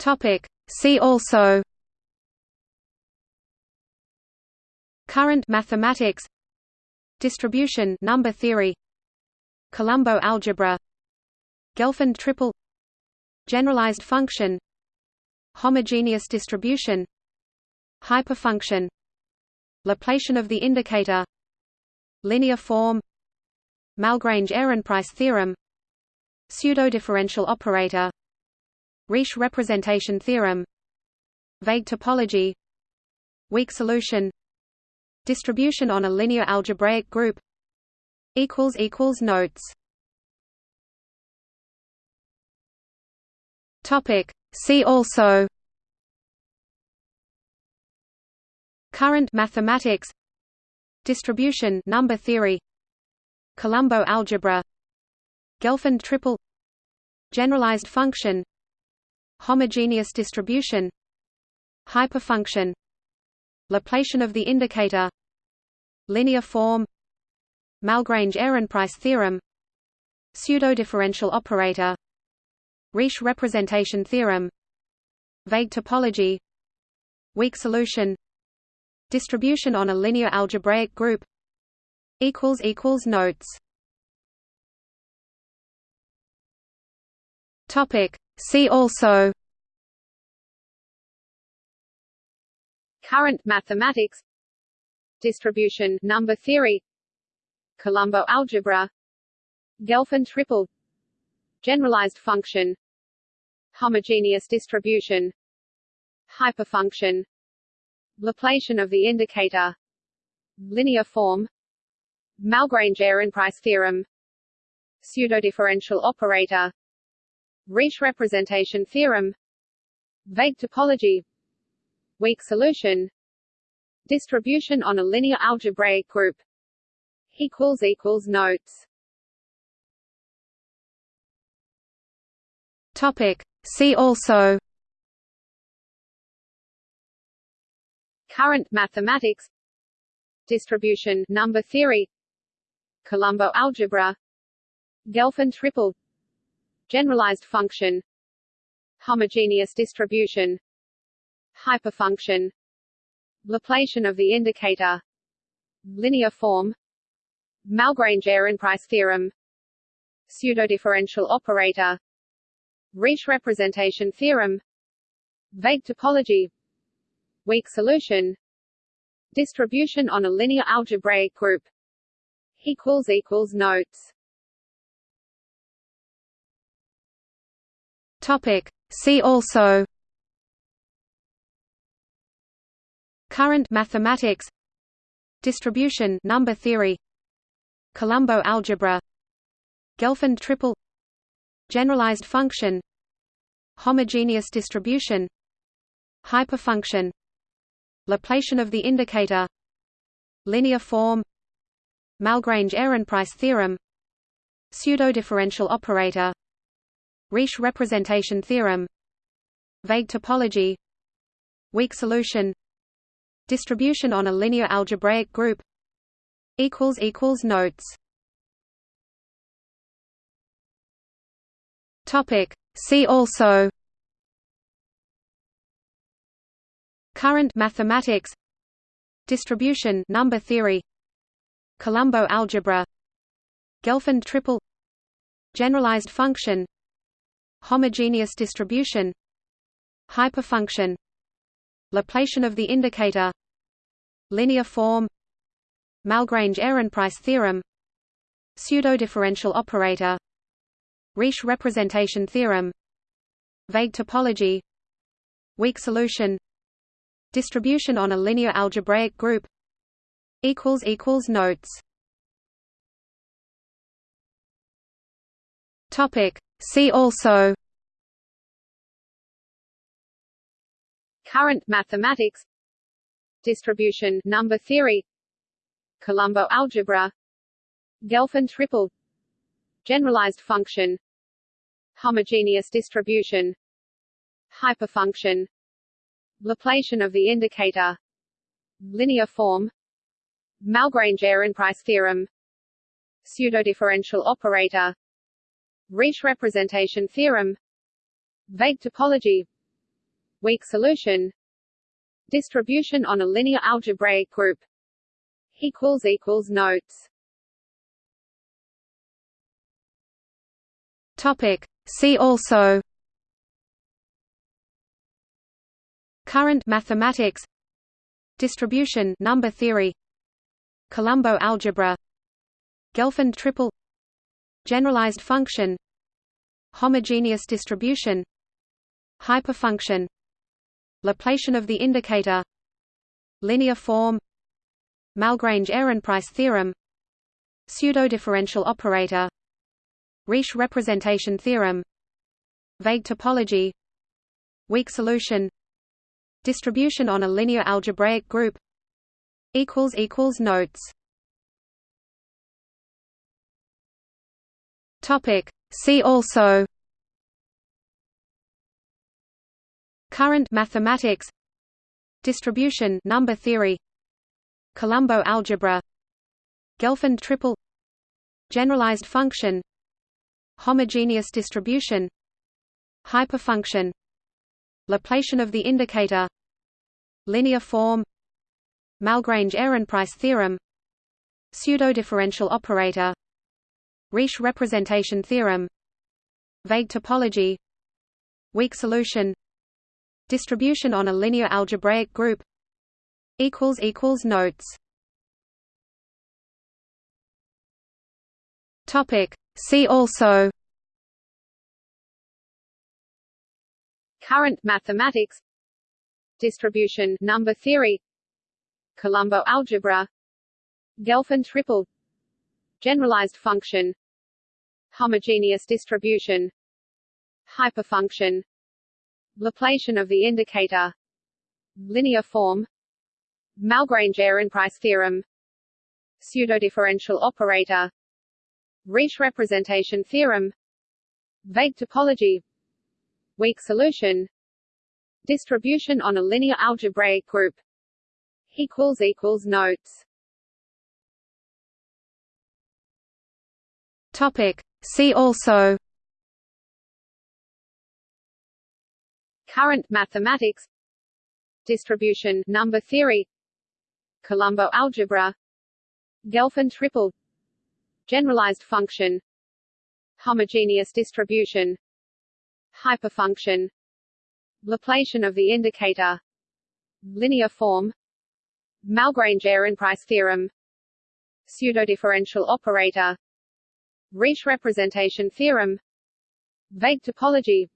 Topic. See also Current mathematics Distribution number theory Colombeau algebra Gelfand triple Generalized function Homogeneous distribution Hyperfunction Laplacian of the indicator Linear form Malgrange-Ehrenpreis theorem Pseudo-differential operator Riesz representation theorem. Vague topology. Weak solution. Distribution on a linear algebraic group. Notes. See also. Current mathematics. Distribution number theory. Colombeau algebra. Gelfand triple. Generalized function Homogeneous distribution Hyperfunction Laplacian of the indicator Linear form Malgrange-Ehrenpreis theorem Pseudo-differential operator Riesz representation theorem Vague topology Weak solution Distribution on a linear algebraic group equals equals Notes Topic. See also Current mathematics. Distribution number theory. Colombeau algebra. Gelfand triple. Generalized function. Homogeneous distribution. Hyperfunction. Laplacian of the indicator. Linear form. Malgrange-Ehrenpreis theorem. Pseudodifferential operator Riesz representation theorem Vague topology Weak solution Distribution on a linear algebraic group Notes Topic. See also Current mathematics Distribution number theory Colombeau algebra Gelfand triple Generalized function Homogeneous distribution Hyperfunction Laplacian of the indicator Linear form Malgrange-Ehrenpreis theorem Pseudodifferential operator Riesz representation theorem Vague topology Weak solution Distribution on a linear algebraic group equals equals Notes Topic. See also Current mathematics Distribution number theory Colombeau algebra Gelfand triple Generalized function Homogeneous distribution Hyperfunction Laplacian of the indicator Linear form Malgrange-Ehrenpreis theorem Pseudo-differential operator Riesz representation theorem. Vague topology. Weak solution. Distribution on a linear algebraic group. Notes. Topic. See also. Current mathematics. Distribution number theory. Colombeau algebra. Gelfand triple. Generalized function Homogeneous distribution Hyperfunction Laplacian of the indicator Linear form Malgrange-Ehrenpreis theorem Pseudo-differential operator Riesz representation theorem Vague topology Weak solution Distribution on a linear algebraic group equals equals Notes. Topic See also Current mathematics. Distribution number theory. Colombeau algebra. Gelfand triple. Generalized function. Homogeneous distribution. Hyperfunction. Laplacian of the indicator. Linear form. Malgrange-Ehrenpreis theorem. Pseudodifferential operator Riesz representation theorem Vague topology weak solution distribution on a linear algebraic group equals equals notes. Topic. See also Current mathematics Distribution number theory Colombeau algebra Gelfand triple Generalized function Homogeneous distribution Hyperfunction Laplacian of the indicator Linear form Malgrange-Ehrenpreis theorem Pseudo-differential operator Riesz representation theorem Vague topology Weak solution Distribution on a linear algebraic group equals equals Notes Topic. See also Current mathematics Distribution number theory Colombeau algebra Gelfand triple Generalized function Homogeneous distribution Hyperfunction Laplacian of the indicator Linear form Malgrange-Ehrenpreis theorem Pseudo-differential operator Riesz representation theorem. Vague topology. Weak solution. Distribution on a linear algebraic group. Notes. See also. Current mathematics. Distribution number theory. Colombeau algebra. Gelfand triple. Generalized function Homogeneous distribution Hyperfunction Laplacian of the indicator Linear form Malgrange-Ehrenpreis theorem Pseudodifferential operator Riesz representation theorem Vague topology Weak solution Distribution on a linear algebraic group equals equals Notes Topic. See also Current mathematics. Distribution number theory. Colombeau algebra. Gelfand triple. Generalized function. Homogeneous distribution. Hyperfunction. Laplacian of the indicator. Linear form. Malgrange-Ehrenpreis theorem. Pseudodifferential operator Riesz representation theorem Vague topology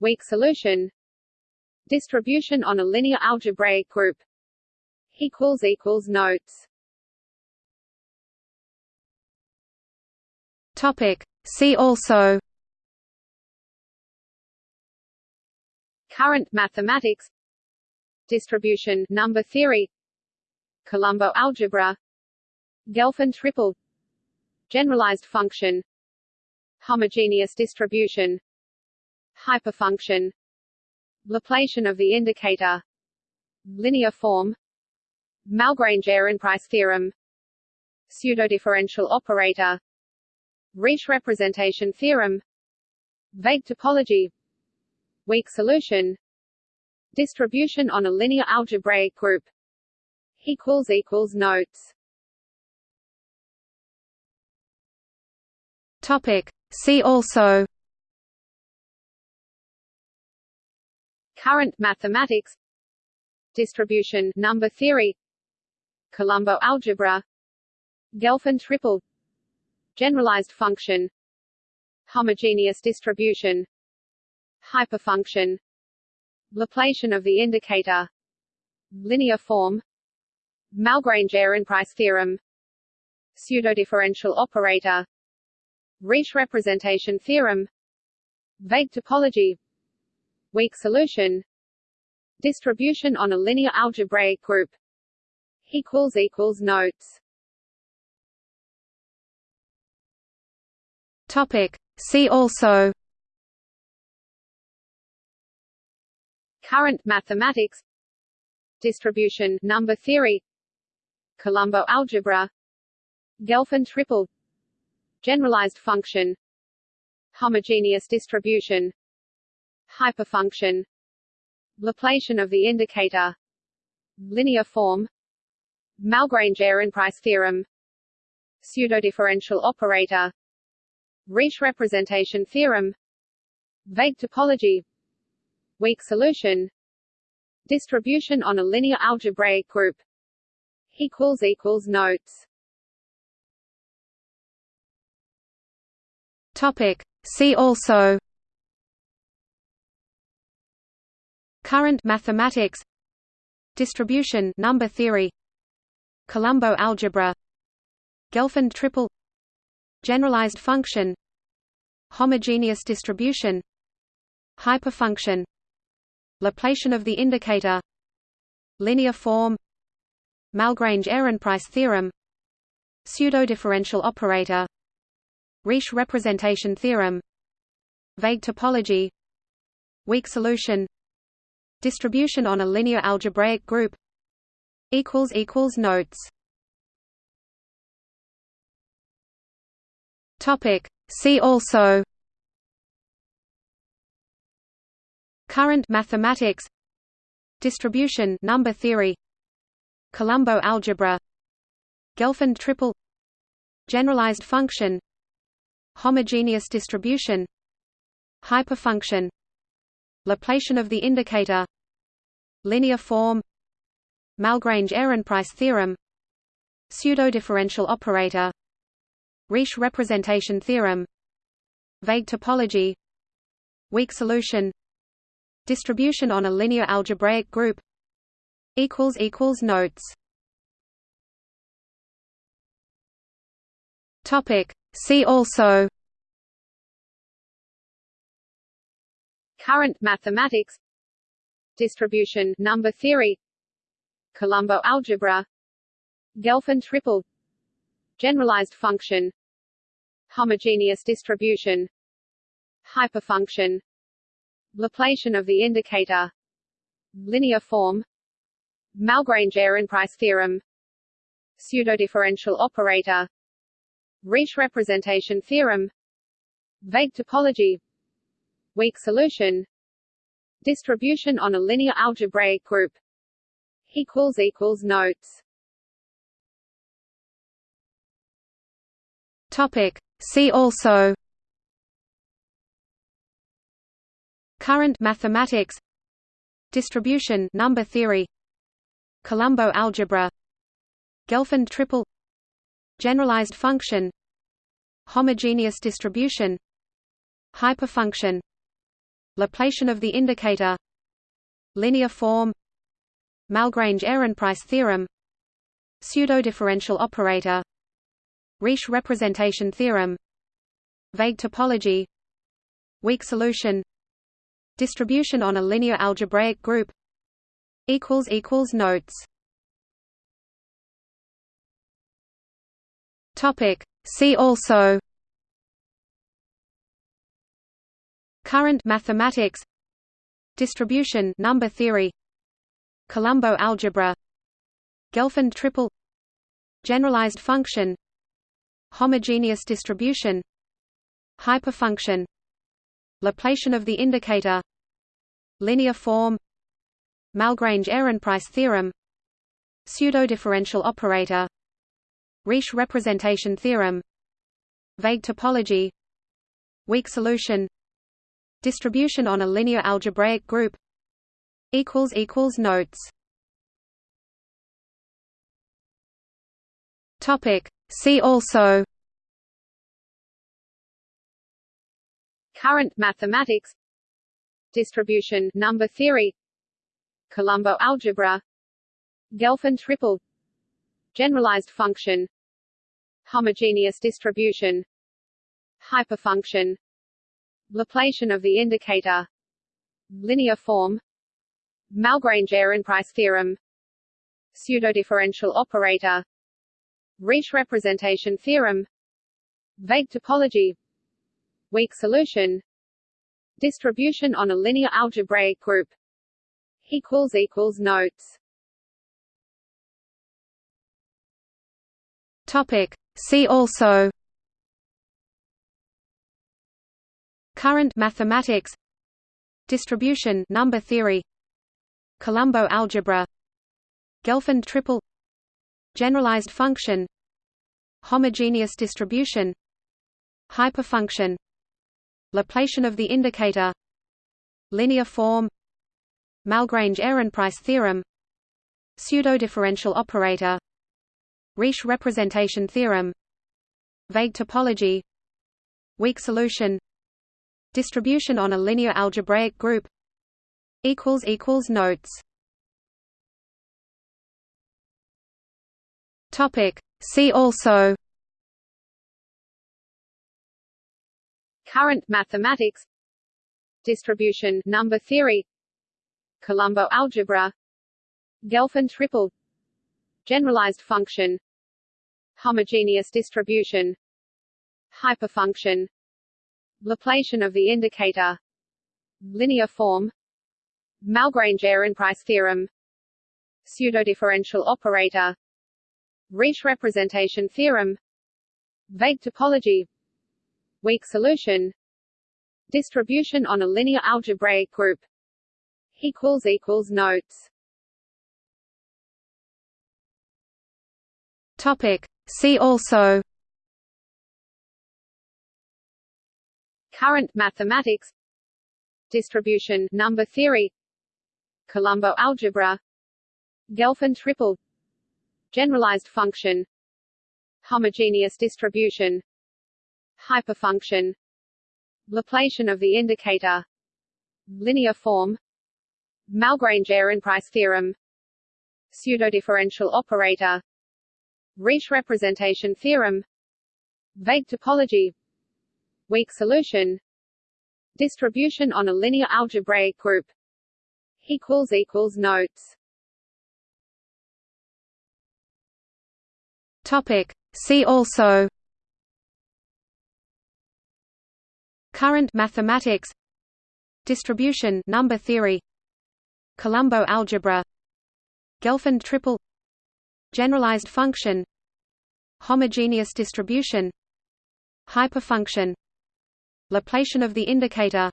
Weak solution Distribution on a linear algebraic group Notes. Topic. See also Current mathematics. Distribution number theory. Colombeau algebra. Gelfand triple Generalized function Homogeneous distribution Hyperfunction Laplacian of the indicator Linear form Malgrange-Ehrenpreis theorem Pseudodifferential operator Riesz representation theorem Vague topology Weak solution Distribution on a linear algebraic group equals equals Notes Topic. See also Current mathematics Distribution number theory Colombeau algebra Gelfand triple Generalized function Homogeneous distribution Hyperfunction Laplacian of the indicator Linear form Malgrange-Ehrenpreis theorem Pseudodifferential operator Riesz representation theorem Vague topology Weak solution Distribution on a linear algebraic group Notes. Topic. See also Current mathematics. Distribution number theory. Colombeau algebra. Gelfand triple Generalized function Homogeneous distribution Hyperfunction Laplacian of the indicator Linear form Malgrange-Ehrenpreis theorem Pseudodifferential operator Riesz representation theorem Vague topology Weak solution Distribution on a linear algebraic group equals equals notes Topic. See also Current mathematics Distribution number theory Colombeau algebra Gelfand triple Generalized function Homogeneous distribution Hyperfunction Laplacian of the indicator Linear form Malgrange-Ehrenpreis theorem Pseudodifferential operator Riesz representation theorem. Vague topology. Weak solution. Distribution on a linear algebraic group. Notes. See also. Current mathematics. Distribution number theory. Colombeau algebra. Gelfand triple. Generalized function Homogeneous distribution Hyperfunction Laplacian of the indicator Linear form Malgrange-Ehrenpreis theorem Pseudodifferential operator Riesz representation theorem Vague topology Weak solution Distribution on a linear algebraic group equals equals Notes See also Current mathematics. Distribution number theory. Colombeau algebra. Gelfand triple. Generalized function. Homogeneous distribution. Hyperfunction. Laplacian of the indicator. Linear form. Malgrange-Ehrenpreis theorem. Pseudodifferential operator Riesz representation theorem Vague topology Weak solution Distribution on a linear algebraic group notes. Topic. See also Current mathematics Distribution number theory Colombeau algebra Gelfand triple Generalized function Homogeneous distribution Hyperfunction Laplacian of the indicator Linear form Malgrange-Ehrenpreis theorem Pseudodifferential operator Riesz representation theorem Vague topology Weak solution Distribution on a linear algebraic group equals equals Notes See also Current mathematics Distribution number theory Colombeau algebra Gelfand triple Generalized function Homogeneous distribution Hyperfunction Laplacian of the indicator Linear form Malgrange-Ehrenpreis theorem Pseudodifferential operator Riesz representation theorem. Vague topology. Weak solution. Distribution on a linear algebraic group. Notes. Topic. See also. Current mathematics. Distribution number theory. Colombeau algebra. Gelfand triple. Generalized function Homogeneous distribution Hyperfunction Laplacian of the indicator Linear form Malgrange-Ehrenpreis theorem Pseudodifferential operator Riesz representation theorem Vague topology Weak solution Distribution on a linear algebraic group equals equals Notes Topic. See also Current mathematics Distribution number theory Colombeau algebra Gelfand triple Generalized function Homogeneous distribution Hyperfunction Laplacian of the indicator Linear form Malgrange-Ehrenpreis theorem Pseudo-differential operator Riesz representation theorem. Vague topology. Weak solution. Distribution on a linear algebraic group. Notes. See also. Current mathematics. Distribution number theory. Colombeau algebra. Gelfand triple. Generalized function Homogeneous distribution Hyperfunction Laplacian of the indicator Linear form Malgrange-Ehrenpreis theorem Pseudodifferential operator Riesz representation theorem Vague topology Weak solution Distribution on a linear algebraic group equals equals Notes Topic. See also Current mathematics. Distribution number theory. Colombeau algebra. Gelfand triple. Generalized function. Homogeneous distribution. Hyperfunction. Laplacian of the indicator. Linear form. Malgrange-Ehrenpreis theorem. Pseudodifferential operator Riesz representation theorem Vague topology Weak solution Distribution on a linear algebraic group Notes Topic. See also Current mathematics Distribution number theory Colombeau algebra Gelfand triple Generalized function Homogeneous distribution Hyperfunction Laplacian of the indicator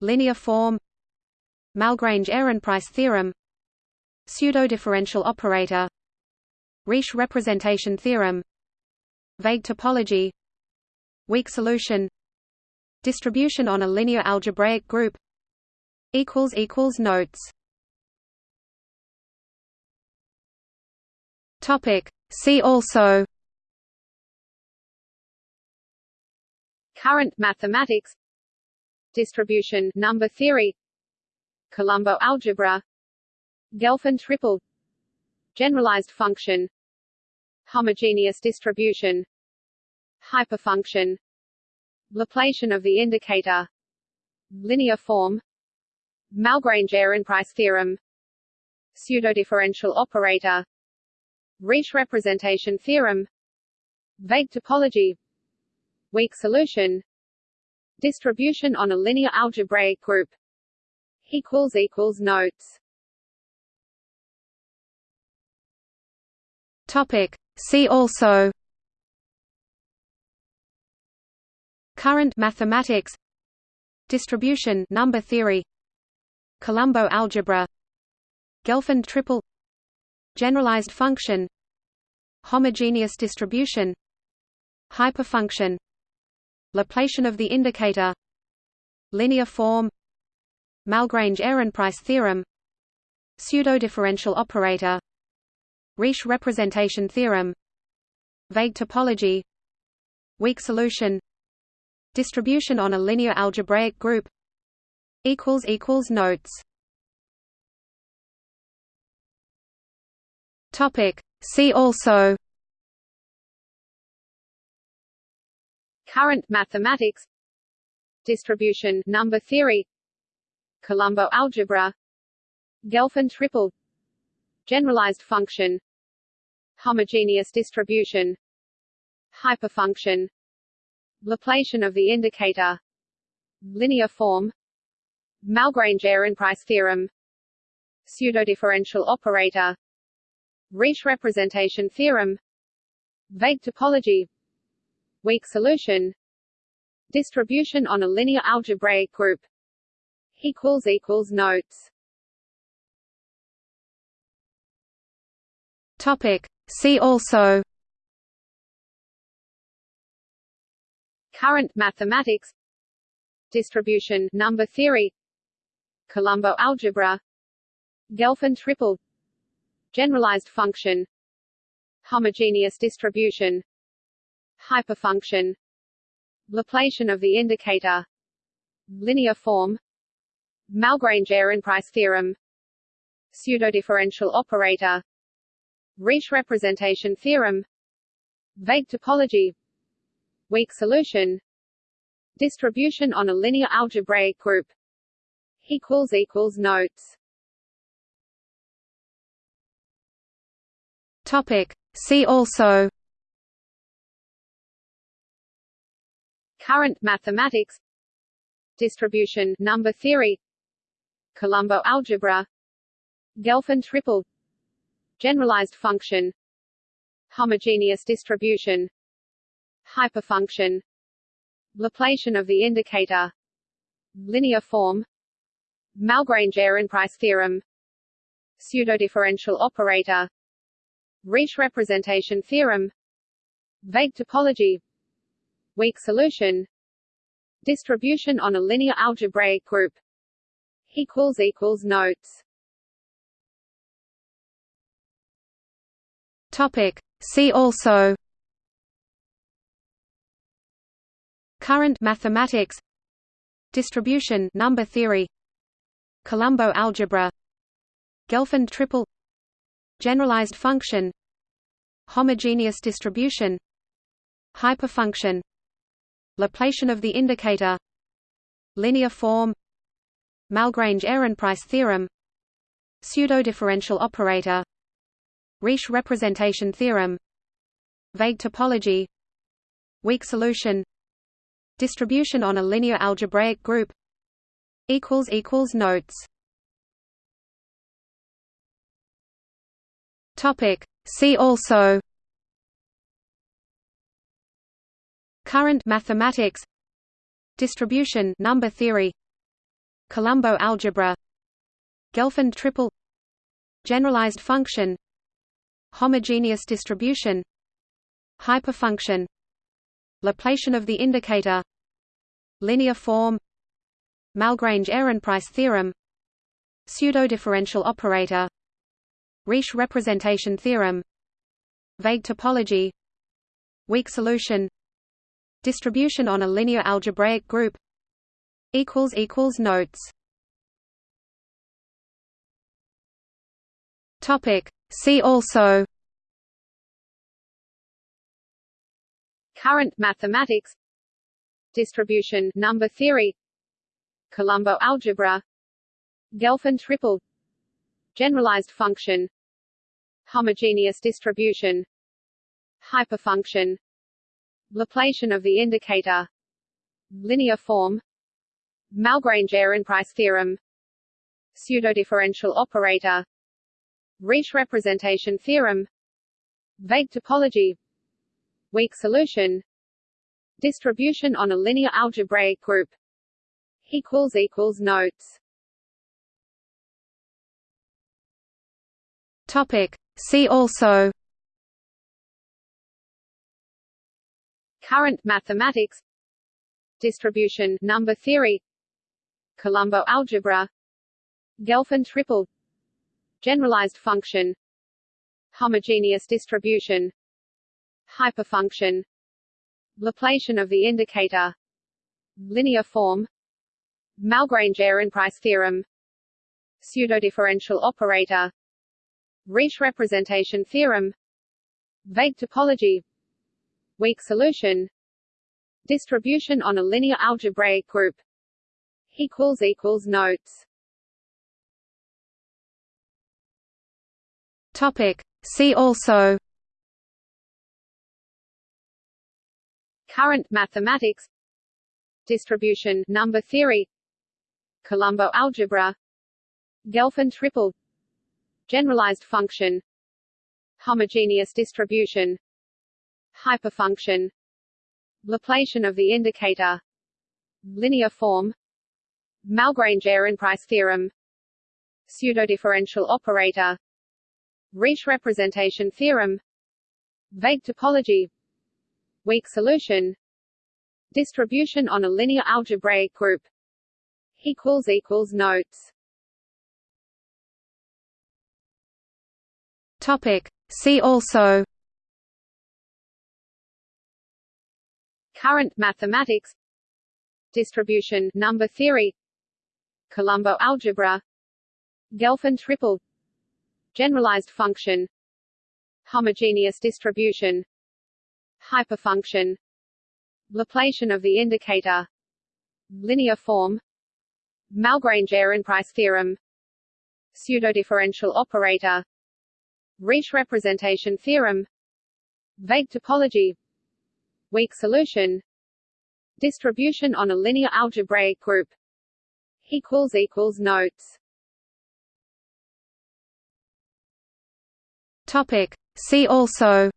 Linear form Malgrange-Ehrenpreis theorem Pseudo-differential operator Riesz representation theorem Vague topology Weak solution Distribution on a linear algebraic group equals equals Notes Topic. See also Current mathematics. Distribution number theory. Colombeau algebra. Gelfand triple. Generalized function. Homogeneous distribution. Hyperfunction. Laplacian of the indicator. Linear form. Malgrange-Ehrenpreis theorem. Pseudodifferential operator Riesz representation theorem Vague topology Weak solution Distribution on a linear algebraic group Notes Topic. See also Current mathematics Distribution number theory Colombeau algebra Gelfand triple Generalized function Homogeneous distribution Hyperfunction Laplacian of the indicator Linear form Malgrange-Ehrenpreis theorem Pseudo-differential operator Riesz representation theorem Vague topology Weak solution Distribution on a linear algebraic group equals equals Notes Topic. See also Current mathematics. Distribution number theory. Colombeau algebra. Gelfand triple. Generalized function. Homogeneous distribution. Hyperfunction. Laplacian of the indicator. Linear form. Malgrange-Ehrenpreis theorem. Pseudodifferential operator Riesz representation theorem. Vague topology. Weak solution. Distribution on a linear algebraic group. Notes. Topic. See also. Current mathematics. Distribution number theory. Colombeau algebra. Gelfand triple. Generalized function Homogeneous distribution Hyperfunction Laplacian of the indicator Linear form Malgrange-Ehrenpreis theorem Pseudodifferential operator Riesz representation theorem Vague topology Weak solution Distribution on a linear algebraic group equals equals notes Topic. See also Current mathematics Distribution number theory Colombeau algebra Gelfand triple Generalized function Homogeneous distribution Hyperfunction Laplacian of the indicator Linear form Malgrange-Ehrenpreis theorem Pseudodifferential operator Riesz representation theorem Vague topology Weak solution Distribution on a linear algebraic group notes. Topic. See also Current mathematics Distribution number theory Colombeau algebra Gelfand triple Generalized function Homogeneous distribution Hyperfunction Laplacian of the indicator Linear form Malgrange-Ehrenpreis theorem Pseudodifferential operator Riesz representation theorem Vague topology Weak solution Distribution on a linear algebraic group equals equals notes Topic. See also Current mathematics Distribution number theory Colombeau algebra Gelfand triple Generalized function Homogeneous distribution Hyperfunction Laplacian of the indicator Linear form Malgrange-Ehrenpreis theorem Pseudodifferential operator Riesz representation theorem Vague topology Weak solution Distribution on a linear algebraic group Notes. See also. Current mathematics. Distribution number theory. Colombeau algebra. Gelfand triple Generalized function Homogeneous distribution Hyperfunction Laplacian of the indicator Linear form Malgrange-Ehrenpreis theorem Pseudodifferential operator Riesz representation theorem Vague topology Weak solution Distribution on a linear algebraic group equals equals notes. Topic See also Current mathematics. Distribution number theory. Colombeau algebra. Gelfand triple. Generalized function. Homogeneous distribution. Hyperfunction. Laplacian of the indicator. Linear form. Malgrange-Ehrenpreis theorem. Pseudodifferential operator Riesz representation theorem Vague topology Weak solution Distribution on a linear algebraic group equals equals notes. Topic. See also Current mathematics Distribution number theory Colombeau algebra Gelfand triple Generalized function Homogeneous distribution Hyperfunction Laplacian of the indicator Linear form Malgrange-Ehrenpreis theorem Pseudodifferential operator Riesz representation theorem Vague topology Weak solution Distribution on a linear algebraic group equals equals notes Topic. See also. Current mathematics. Distribution number theory. Colombeau algebra. Gelfand triple. Generalized function. Homogeneous distribution. Hyperfunction. Laplacian of the indicator. Linear form. Malgrange-Ehrenpreis theorem. Pseudodifferential operator Riesz representation theorem Vague topology Weak solution Distribution on a linear algebraic group equals equals notes. Topic. See also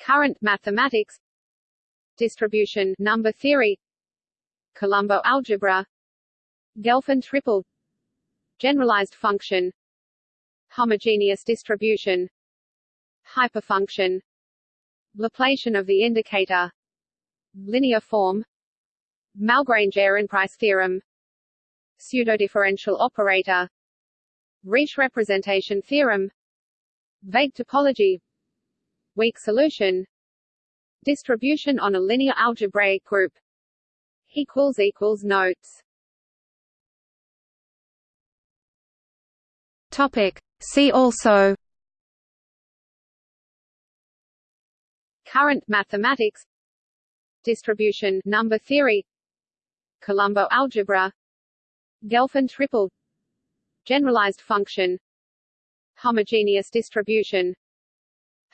Current mathematics Distribution number theory Colombeau algebra Gelfand triple Generalized function Homogeneous distribution Hyperfunction Laplacian of the indicator Linear form Malgrange-Ehrenpreis theorem Pseudodifferential operator Riesz representation theorem Vague topology Weak solution Distribution on a linear algebraic group equals equals notes Topic See also Current mathematics. Distribution number theory. Colombeau algebra. Gelfand triple. Generalized function. Homogeneous distribution.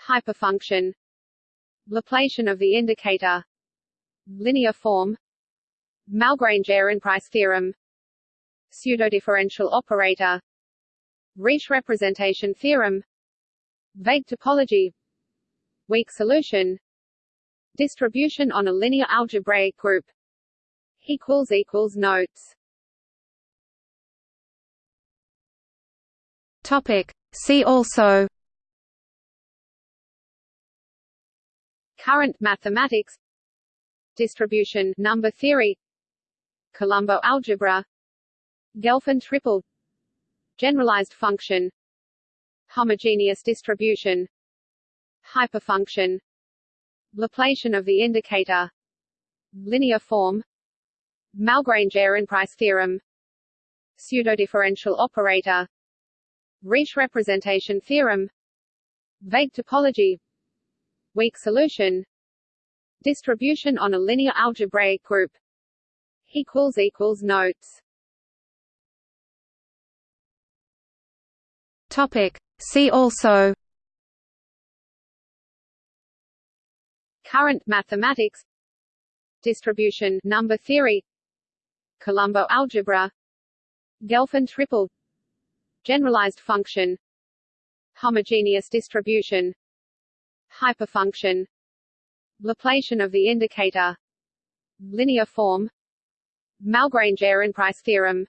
Hyperfunction. Laplacian of the indicator. Linear form. Malgrange-Ehrenpreis theorem. Pseudodifferential operator Riesz representation theorem. Vague topology. Weak solution. Distribution on a linear algebraic group. Equals equals notes. Topic. See also. Current mathematics. Distribution number theory. Colombeau algebra. Gelfand triple Generalized function Homogeneous distribution Hyperfunction Laplacian of the indicator Linear form Malgrange-Ehrenpreis theorem Pseudodifferential operator Riesz representation theorem Vague topology Weak solution Distribution on a linear algebraic group equals equals notes Topic. See also Current mathematics Distribution number theory Colombeau algebra Gelfand triple Generalized function Homogeneous distribution Hyperfunction Laplacian of the indicator Linear form Malgrange-Ehrenpreis theorem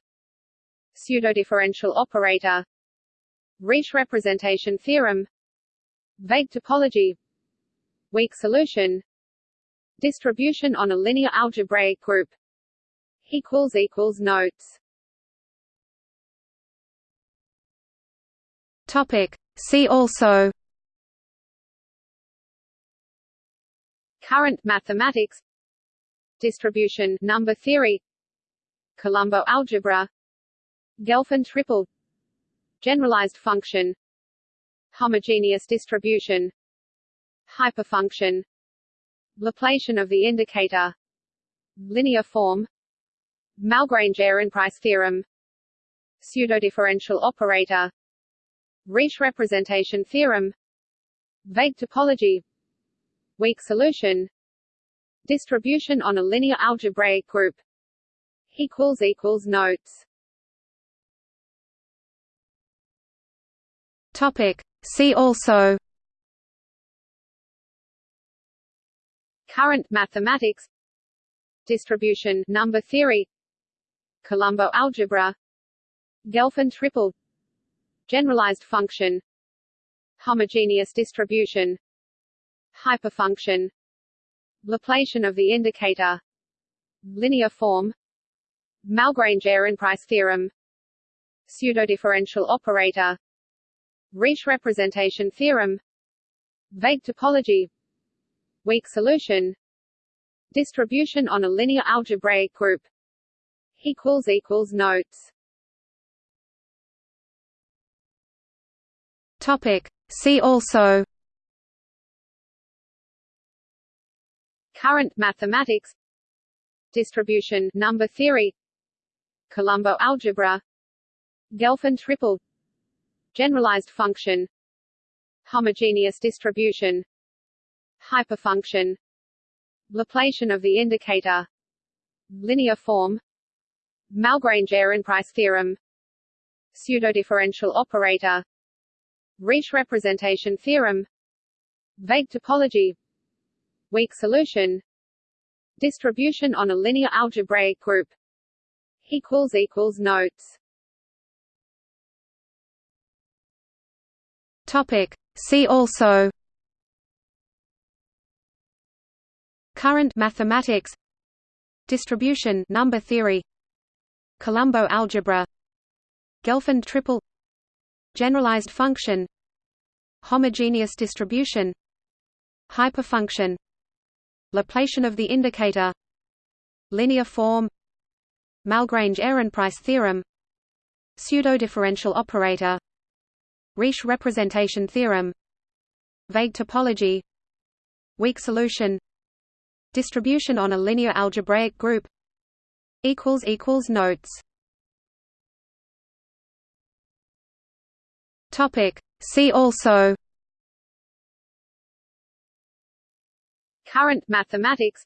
Pseudodifferential operator Riesz representation theorem Vague topology Weak solution Distribution on a linear algebraic group equals equals notes. Topic. See also Current mathematics Distribution number theory Colombeau algebra Gelfand triple Generalized function Homogeneous distribution Hyperfunction Laplacian of the indicator Linear form Malgrange-Ehrenpreis theorem Pseudodifferential operator Riesz representation theorem Vague topology Weak solution Distribution on a linear algebraic group equals equals notes Topic. See also. Current mathematics. Distribution number theory. Colombeau algebra. Gelfand triple. Generalized function. Homogeneous distribution. Hyperfunction. Laplacian of the indicator. Linear form. Malgrange-Ehrenpreis theorem. Pseudodifferential operator Riesz representation theorem vague topology weak solution distribution on a linear algebraic group equals equals notes. Topic. See also Current mathematics Distribution number theory Colombeau algebra Gelfand triple Generalized function Homogeneous distribution Hyperfunction Laplacian of the indicator Linear form Malgrange-Ehrenpreis theorem Pseudodifferential operator Riesz representation theorem Vague topology Weak solution Distribution on a linear algebraic group equals equals notes Topic. See also. Current mathematics. Distribution number theory. Colombeau algebra. Gelfand triple. Generalized function. Homogeneous distribution. Hyperfunction. Laplacian of the indicator. Linear form. Malgrange-Ehrenpreis theorem. Pseudodifferential operator Riesz representation theorem. Vague topology. Weak solution. Distribution on a linear algebraic group. Notes. Topic. See also. Current mathematics.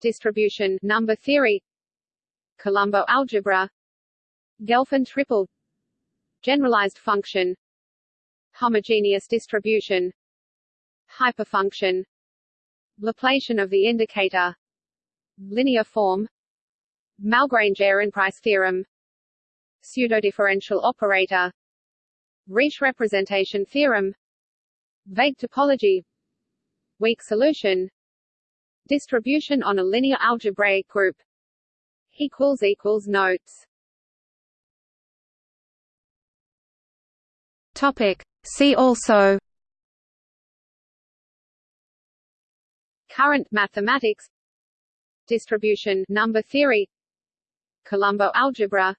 Distribution number theory. Colombeau algebra. Gelfand triple Generalized function Homogeneous distribution Hyperfunction Laplacian of the indicator Linear form Malgrange-Ehrenpreis theorem Pseudodifferential operator Riesz representation theorem Vague topology Weak solution Distribution on a linear algebraic group equals equals notes Topic See also Current mathematics. Distribution number theory. Colombeau algebra.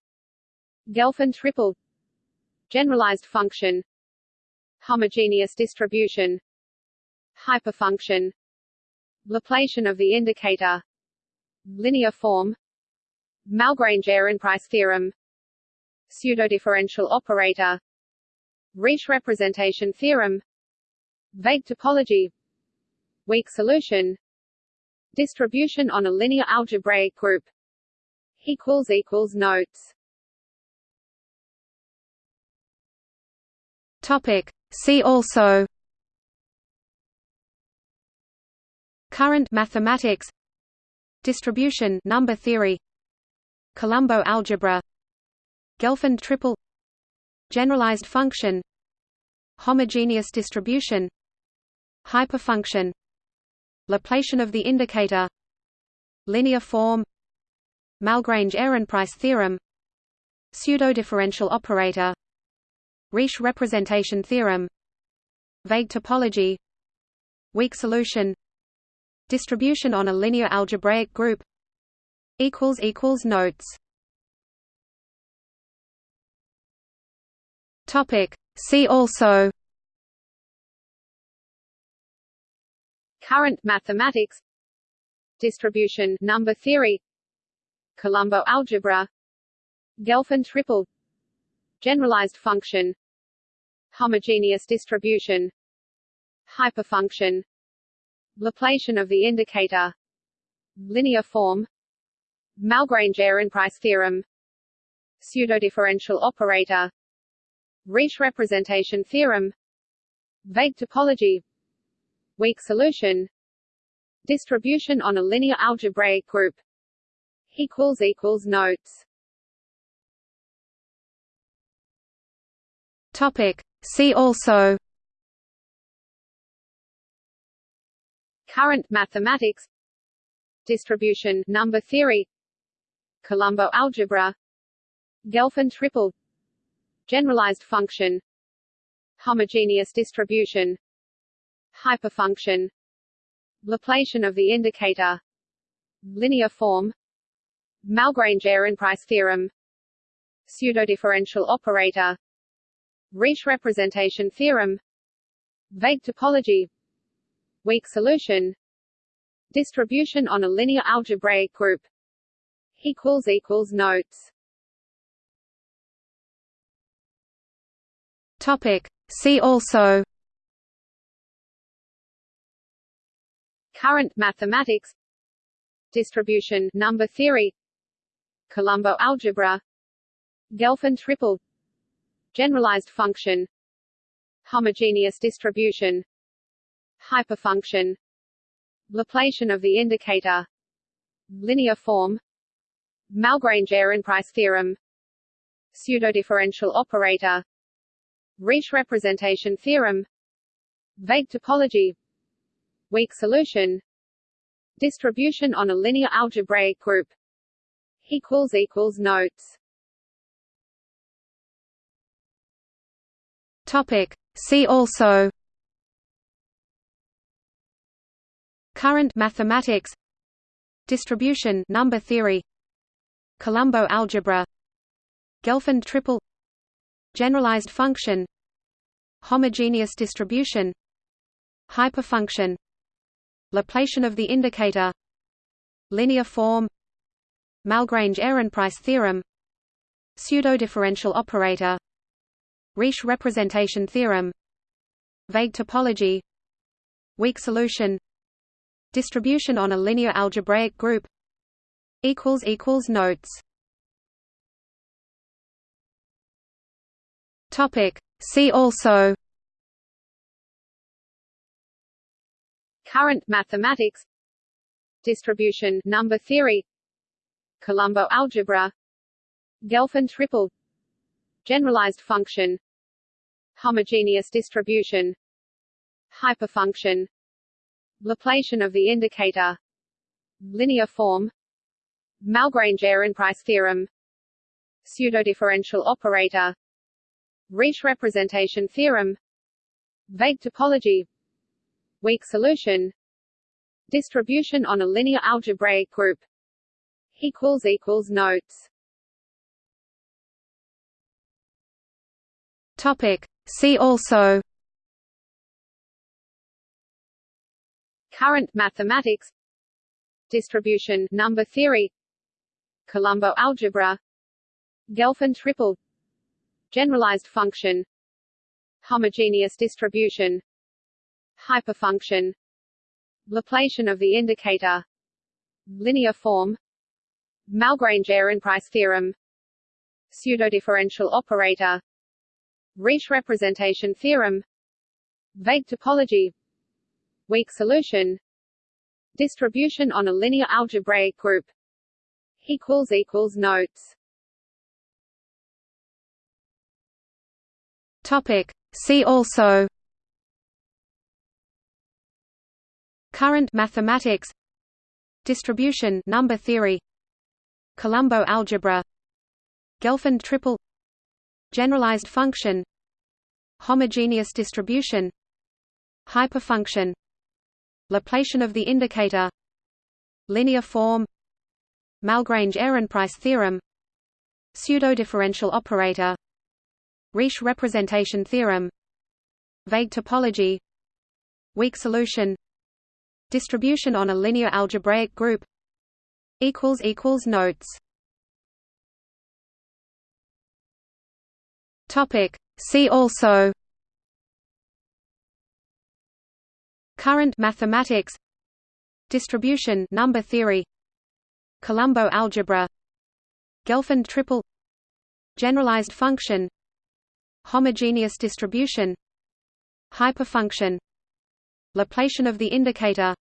Gelfand triple. Generalized function. Homogeneous distribution. Hyperfunction. Laplacian of the indicator. Linear form. Malgrange-Ehrenpreis theorem. Pseudodifferential operator Riesz representation theorem. Vague topology. Weak solution. Distribution on a linear algebraic group. Notes. Topic. See also. Current mathematics. Distribution number theory. Colombeau algebra. Gelfand triple Generalized function Homogeneous distribution Hyperfunction Laplacian of the indicator Linear form Malgrange-Ehrenpreis theorem Pseudodifferential operator Riesz representation theorem Vague topology Weak solution Distribution on a linear algebraic group equals equals Notes Topic See also Current mathematics Distribution number theory Colombeau algebra Gelfand triple Generalized function Homogeneous distribution Hyperfunction Laplacian of the indicator Linear form Malgrange-Ehrenpreis theorem Pseudodifferential operator Riesz representation theorem Vague topology Weak solution Distribution on a linear algebraic group Notes. Topic. See also Current mathematics. Distribution number theory. Colombeau algebra. Gelfand triple Generalized function Homogeneous distribution Hyperfunction Laplacian of the indicator Linear form Malgrange-Ehrenpreis theorem Pseudodifferential operator Riesz representation theorem Vague topology Weak solution Distribution on a linear algebraic group equals equals notes Topic. See also Current mathematics Distribution number theory Colombeau algebra Gelfand triple Generalized function Homogeneous distribution Hyperfunction Laplacian of the indicator Linear form Malgrange-Ehrenpreis theorem Pseudodifferential operator Riesz representation theorem Vague topology Weak solution Distribution on a linear algebraic group equals equals notes. Topic. See also Current mathematics Distribution number theory Colombeau algebra Gelfand triple Generalized function Homogeneous distribution Hyperfunction Laplacian of the indicator Linear form Malgrange-Ehrenpreis theorem Pseudodifferential operator Riesz representation theorem Vague topology Weak solution Distribution on a linear algebraic group equals equals Notes Topic. See also. Current mathematics. Distribution number theory. Colombeau algebra. Gelfand triple. Generalized function. Homogeneous distribution. Hyperfunction. Laplacian of the indicator. Linear form. Malgrange-Ehrenpreis theorem. Pseudodifferential operator Riesz representation theorem Vague topology Weak solution Distribution on a linear algebraic group equals equals notes. Topic. See also Current mathematics. Distribution number theory. Colombeau algebra. Gelfand triple Generalized function Homogeneous distribution Hyperfunction Laplacian of the indicator Linear form Malgrange-Ehrenpreis theorem Pseudodifferential operator Riesz representation theorem Vague topology Weak solution Distribution on a linear algebraic group equals equals notes Topic See also Current mathematics Distribution number theory Colombeau algebra Gelfand triple Generalized function Homogeneous distribution Hyperfunction Laplacian of the indicator Linear form Malgrange-Ehrenpreis theorem Pseudodifferential operator Riesz representation theorem. Vague topology. Weak solution. Distribution on a linear algebraic group. Notes. Topic. See also. Current mathematics. Distribution number theory. Colombeau algebra. Gelfand triple. Generalized function Homogeneous distribution Hyperfunction Laplacian of the indicator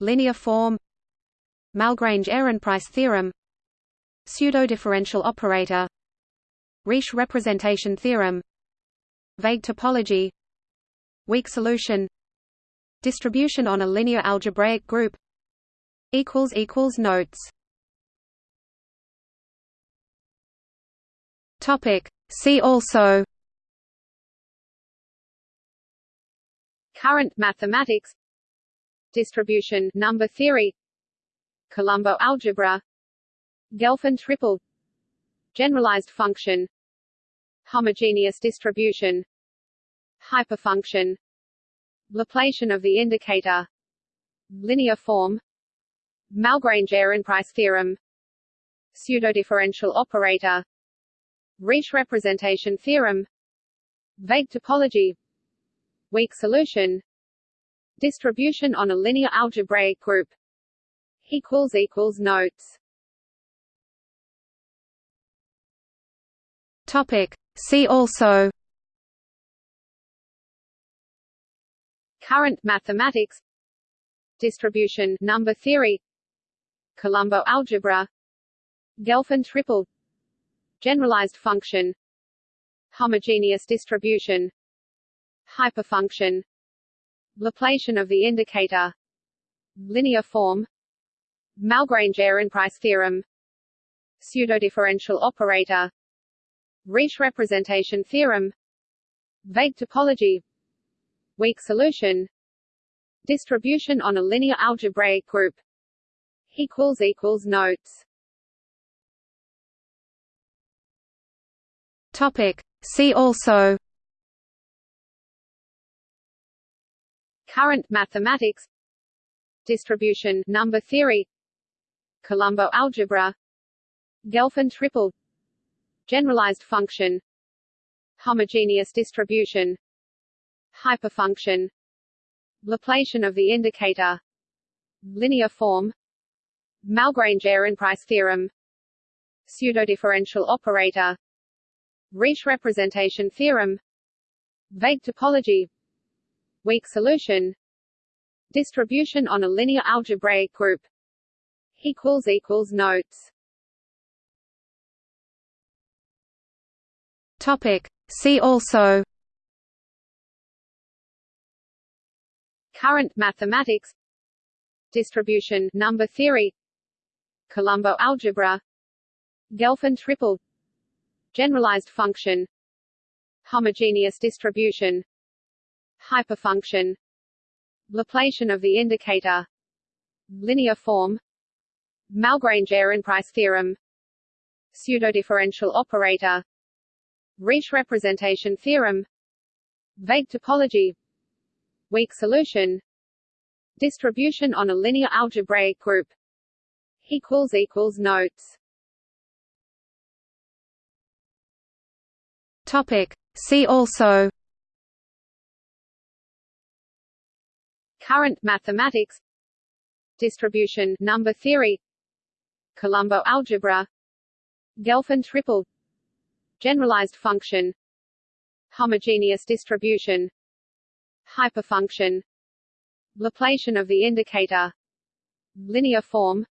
Linear form Malgrange-Ehrenpreis theorem Pseudodifferential operator Riesz representation theorem vague topology weak solution distribution on a linear algebraic group equals equals notes. Topic see also current mathematics. Distribution number theory. Colombeau algebra. Gelfand triple. Generalized function. Homogeneous distribution. Hyperfunction. Laplacian of the indicator. Linear form. Malgrange-Ehrenpreis theorem. Pseudodifferential operator Riesz representation theorem vague topology weak solution distribution on a linear algebraic group equals equals notes. Topic. See also current mathematics distribution number theory colombeau algebra gelfand triple generalized function homogeneous distribution hyperfunction Laplacian of the indicator linear form Malgrange-Ehrenpreis theorem pseudodifferential operator Riesz representation theorem vague topology weak solution distribution on a linear algebraic group equals equals notes topic see also current mathematics. Distribution number theory. Colombeau algebra. Gelfand triple. Generalized function. Homogeneous distribution. Hyperfunction. Laplacian of the indicator. Linear form. Malgrange-Ehrenpreis theorem. Pseudodifferential operator Riesz representation theorem. Vague topology. Weak solution. Distribution on a linear algebraic group. Equals equals notes. Topic. See also. Current mathematics. Distribution number theory. Colombeau algebra. Gelfand triple generalized function homogeneous distribution hyperfunction Laplacian of the indicator linear form Malgrange-Ehrenpreis theorem pseudodifferential operator Riesz representation theorem vague topology weak solution distribution on a linear algebraic group equals equals notes topic. See also current mathematics distribution number theory colombeau algebra gelfand triple generalized function homogeneous distribution hyperfunction Laplacian of the indicator linear form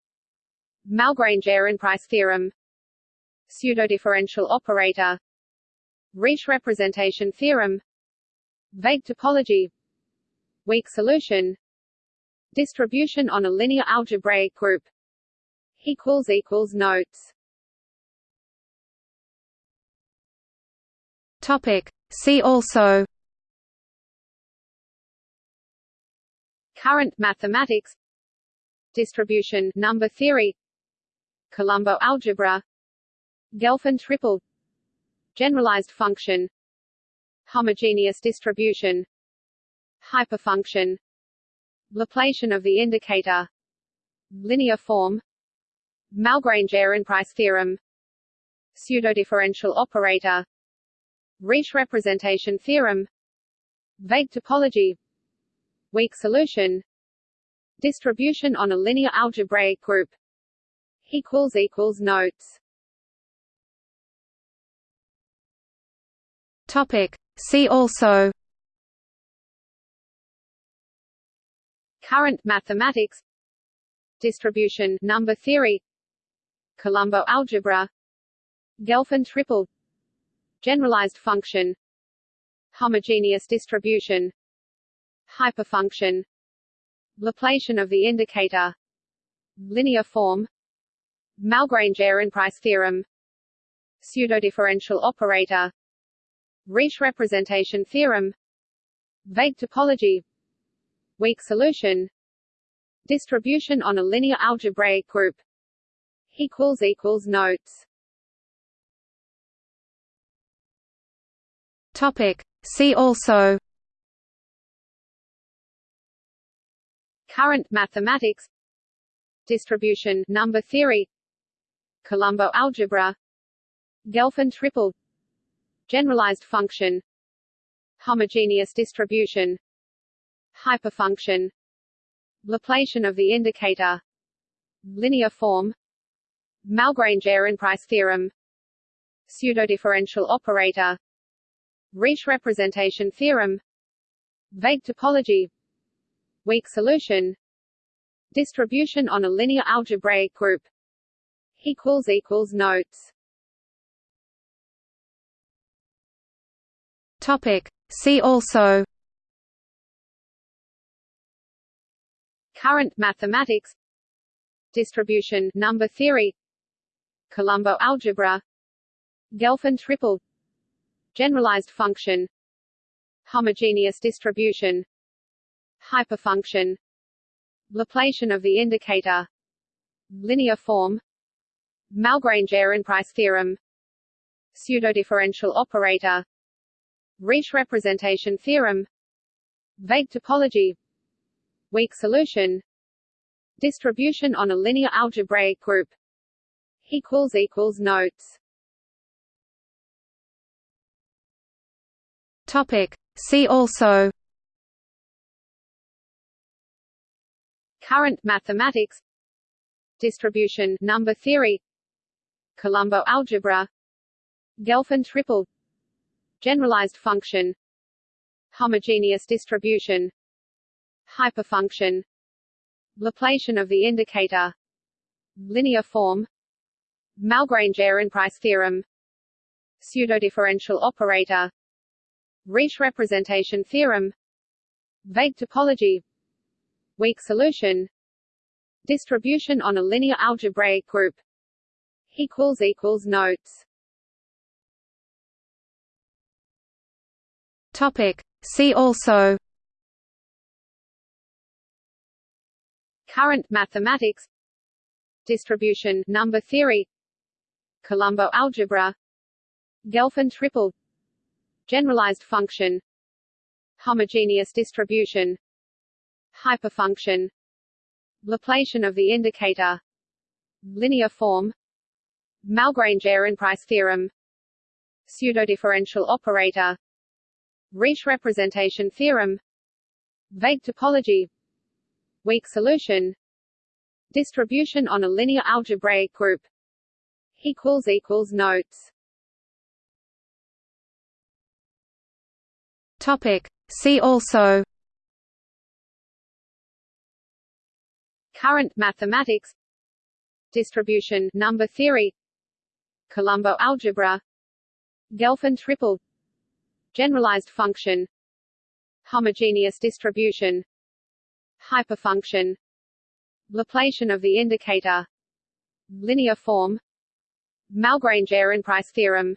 Malgrange-Ehrenpreis theorem pseudodifferential operator Riesz representation theorem vague topology weak solution distribution on a linear algebraic group equals equals notes. Topic. See also current mathematics distribution number theory colombeau algebra gelfand triple generalized function homogeneous distribution hyperfunction Laplacian of the indicator linear form Malgrange-Ehrenpreis theorem pseudodifferential operator Riesz representation theorem vague topology weak solution distribution on a linear algebraic group equals equals notes topic. See also. Current mathematics. Distribution number theory. Colombeau algebra. Gelfand triple. Generalized function. Homogeneous distribution. Hyperfunction. Laplacian of the indicator. Linear form. Malgrange-Ehrenpreis theorem. Pseudodifferential operator Riesz representation theorem vague topology weak solution distribution on a linear algebraic group equals equals notes. Topic. See also current mathematics distribution number theory Colombeau algebra Gelfand triple generalized function homogeneous distribution hyperfunction Laplacian of the indicator linear form Malgrange-Ehrenpreis theorem pseudodifferential operator Riesz representation theorem vague topology weak solution distribution on a linear algebraic group equals equals notes topic. See also. Current mathematics. Distribution number theory. Colombeau algebra. Gelfand triple. Generalized function. Homogeneous distribution. Hyperfunction. Laplacian of the indicator. Linear form. Malgrange-Ehrenpreis theorem. Pseudodifferential operator Riesz representation theorem. Vague topology. Weak solution. Distribution on a linear algebraic group. Equals equals notes. Topic. See also. Current mathematics. Distribution number theory. Colombeau algebra. Gelfand triple generalized function homogeneous distribution hyperfunction Laplacian of the indicator linear form Malgrange-Ehrenpreis theorem pseudodifferential operator Riesz representation theorem vague topology weak solution distribution on a linear algebraic group equals equals notes topic. See also current mathematics distribution number theory Colombeau algebra Gelfand triple generalized function homogeneous distribution hyperfunction Laplacian of the indicator linear form Malgrange-Ehrenpreis theorem pseudodifferential operator Riesz representation theorem vague topology weak solution distribution on a linear algebraic group equals equals notes. Topic. See also current mathematics distribution number theory Colombeau algebra Gelfand triple generalized function homogeneous distribution hyperfunction Laplacian of the indicator linear form Malgrange-Ehrenpreis theorem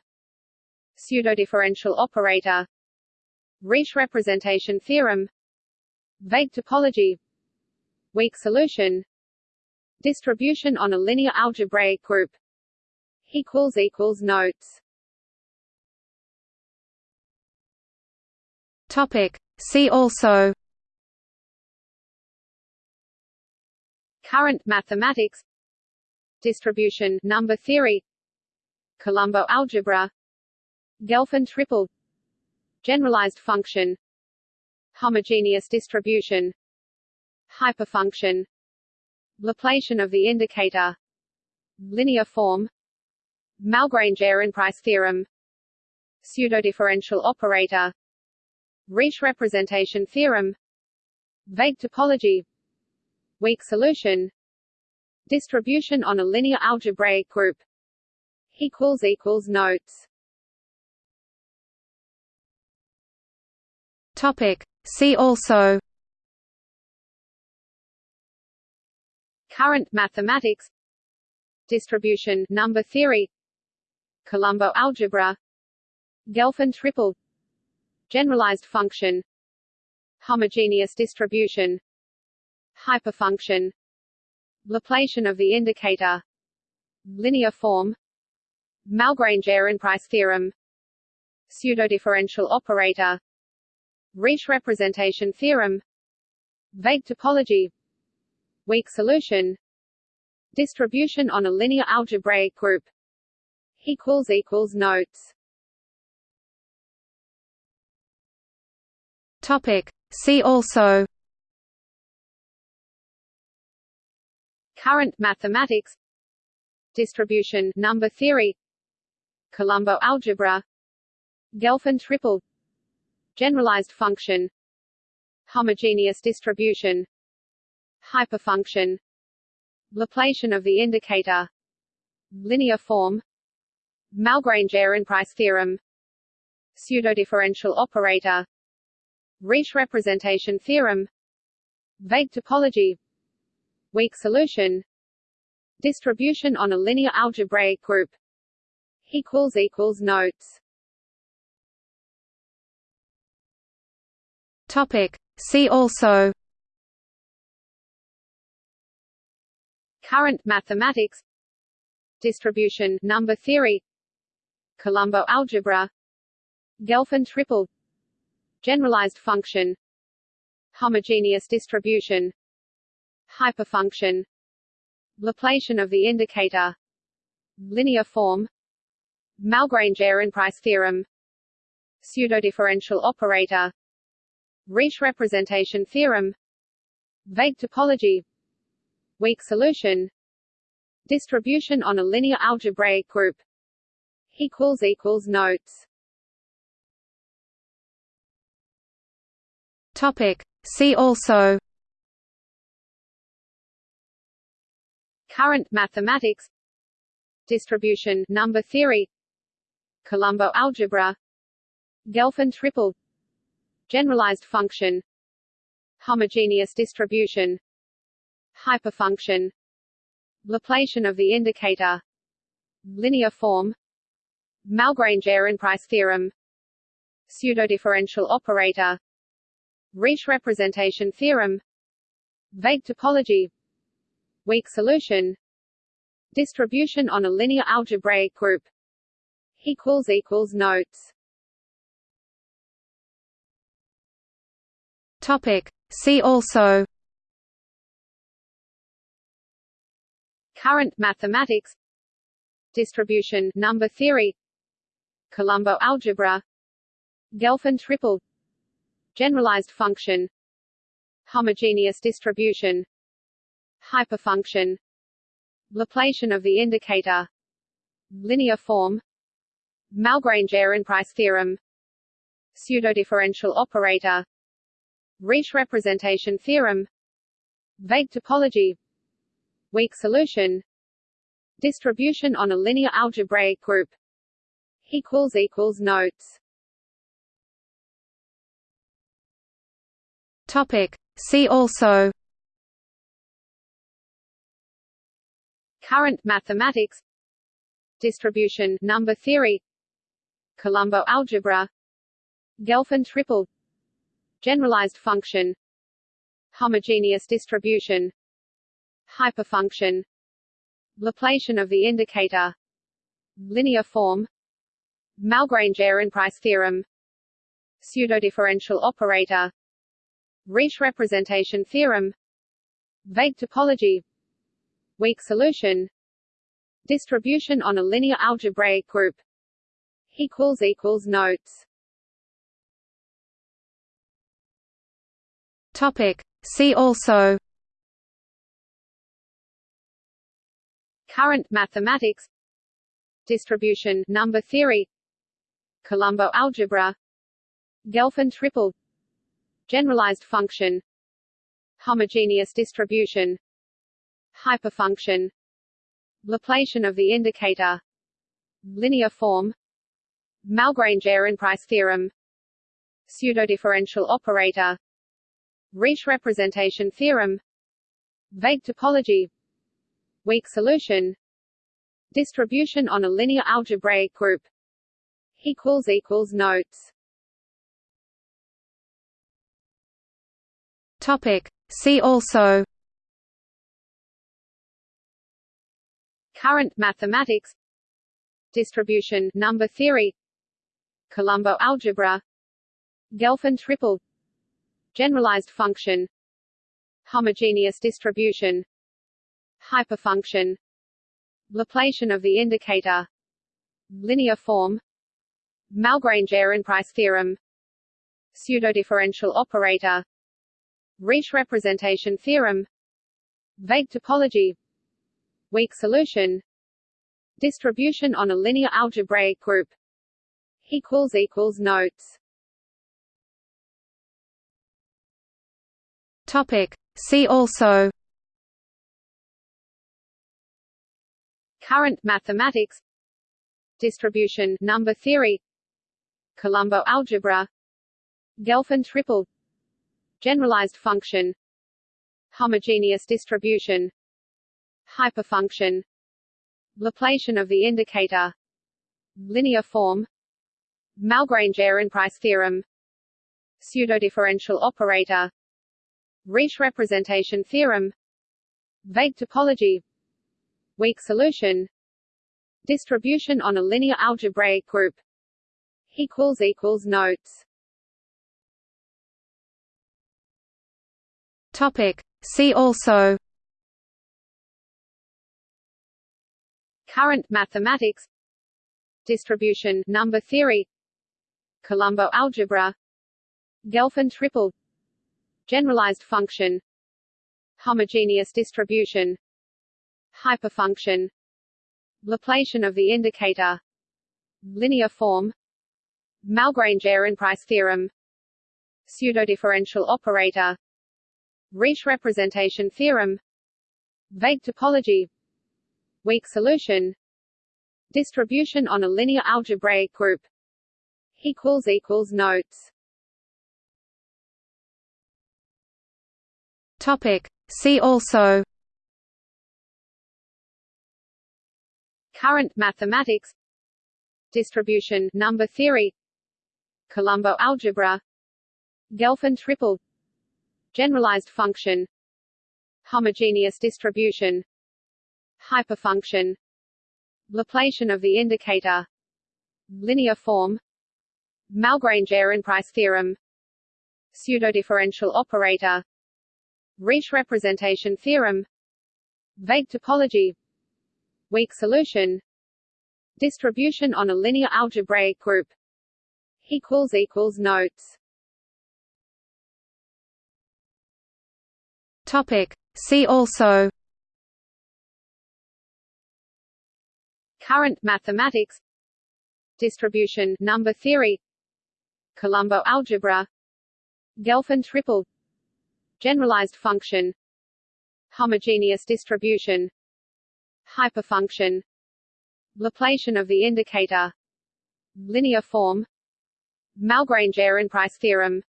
pseudodifferential operator Riesz representation theorem vague topology weak solution distribution on a linear algebraic group equals equals notes topic. See also current mathematics. Distribution number theory. Colombeau algebra. Gelfand triple. Generalized function. Homogeneous distribution. Hyperfunction. Laplacian of the indicator. Linear form. Malgrange-Ehrenpreis theorem. Pseudodifferential operator Riesz representation theorem vague topology weak solution distribution on a linear algebraic group equals equals notes Topic. See also Current mathematics Distribution number theory Colombeau algebra Gelfand triple Generalized function Homogeneous distribution Hyperfunction Laplacian of the indicator Linear form Malgrange-Ehrenpreis theorem Pseudodifferential operator Riesz representation theorem Vague topology Weak solution Distribution on a linear algebraic group equals equals notes Topic. See also. Current mathematics. Distribution number theory. Colombeau algebra. Gelfand triple. Generalized function. Homogeneous distribution. Hyperfunction. Laplacian of the indicator. Linear form. Malgrange-Ehrenpreis theorem. Pseudodifferential operator Riesz representation theorem Vague topology Weak solution Distribution on a linear algebraic group equals equals notes. Topic. See also Current mathematics. Distribution number theory. Colombeau algebra. Gelfand triple Generalized function Homogeneous distribution Hyperfunction Laplacian of the indicator Linear form Malgrange-Ehrenpreis theorem Pseudodifferential operator Riesz representation theorem Vague topology Weak solution Distribution on a linear algebraic group equals equals notes Topic See also Current mathematics. Distribution number theory. Colombeau algebra. Gelfand triple. Generalized function. Homogeneous distribution. Hyperfunction. Laplacian of the indicator. Linear form. Malgrange-Ehrenpreis theorem. Pseudodifferential operator Riesz representation theorem. Vague topology. Weak solution. Distribution on a linear algebraic group. Equals equals notes. Topic. See also. Current mathematics. Distribution number theory. Colombeau algebra. Gelfand triple Generalized function Homogeneous distribution Hyperfunction Laplacian of the indicator Linear form Malgrange-Ehrenpreis theorem Pseudodifferential operator Riesz representation theorem Vague topology Weak solution Distribution on a linear algebraic group equals equals notes Topic. See also. Current mathematics. Distribution number theory. Colombeau algebra. Gelfand triple. Generalized function. Homogeneous distribution. Hyperfunction. Laplacian of the indicator. Linear form. Malgrange-Ehrenpreis theorem. Pseudodifferential operator Riesz representation theorem Vague topology Weak solution Distribution on a linear algebraic group equals equals notes. Topic. See also Current mathematics Distribution number theory Colombeau algebra Gelfand triple Generalized function Homogeneous distribution Hyperfunction Laplacian of the indicator Linear form Malgrange-Ehrenpreis theorem pseudodifferential operator Riesz representation theorem vague topology weak solution distribution on a linear algebraic group equals equals notes topic. See also current mathematics distribution number theory colombeau algebra gelfand triple generalized function homogeneous distribution hyperfunction Laplacian of the indicator linear form Malgrange-Ehrenpreis theorem pseudodifferential operator Riesz representation theorem vague topology weak solution distribution on a linear algebraic group equals equals notes Topic. See also Current mathematics Distribution number theory Colombeau algebra Gelfand triple Generalized function Homogeneous distribution Hyperfunction Laplacian of the indicator Linear form Malgrange-Ehrenpreis theorem Pseudodifferential operator Riesz representation theorem Vague topology Weak solution Distribution on a linear algebraic group equals equals notes Topic. See also. Current mathematics. Distribution number theory. Colombeau algebra. Gelfand triple. Generalized function. Homogeneous distribution. Hyperfunction. Laplacian of the indicator. Linear form. Malgrange-Ehrenpreis theorem. Pseudodifferential operator Riesz representation theorem vague topology weak solution distribution on a linear algebraic group equals equals notes. Topic. See also Current mathematics. Distribution number theory. Colombeau algebra. Gelfand triple Generalized function Homogeneous distribution Hyperfunction Laplacian of the indicator Linear form Malgrange-Ehrenpreis theorem Pseudodifferential operator Riesz representation theorem Vague topology Weak solution Distribution on a linear algebraic group equals equals notes Topic See also Current mathematics Distribution number theory Colombeau algebra Gelfand triple generalized function homogeneous distribution hyperfunction Laplacian of the indicator linear form Malgrange-Ehrenpreis theorem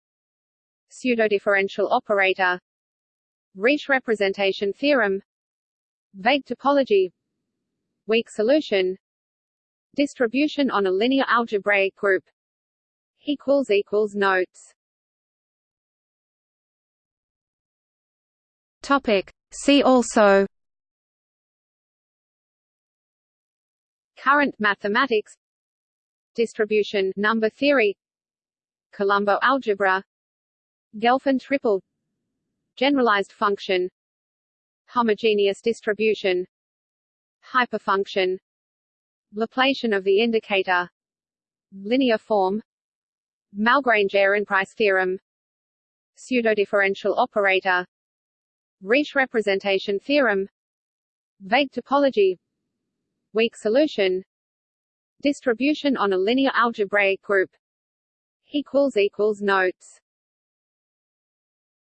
pseudodifferential operator Riesz representation theorem vague topology weak solution distribution on a linear algebraic group equals equals notes. Topic. See also Current mathematics. Distribution number theory. Colombeau algebra. Gelfand triple Generalized function Homogeneous distribution Hyperfunction Laplacian of the indicator Linear form Malgrange-Ehrenpreis theorem Pseudodifferential operator Riesz representation theorem Vague topology Weak solution Distribution on a linear algebraic group equals equals notes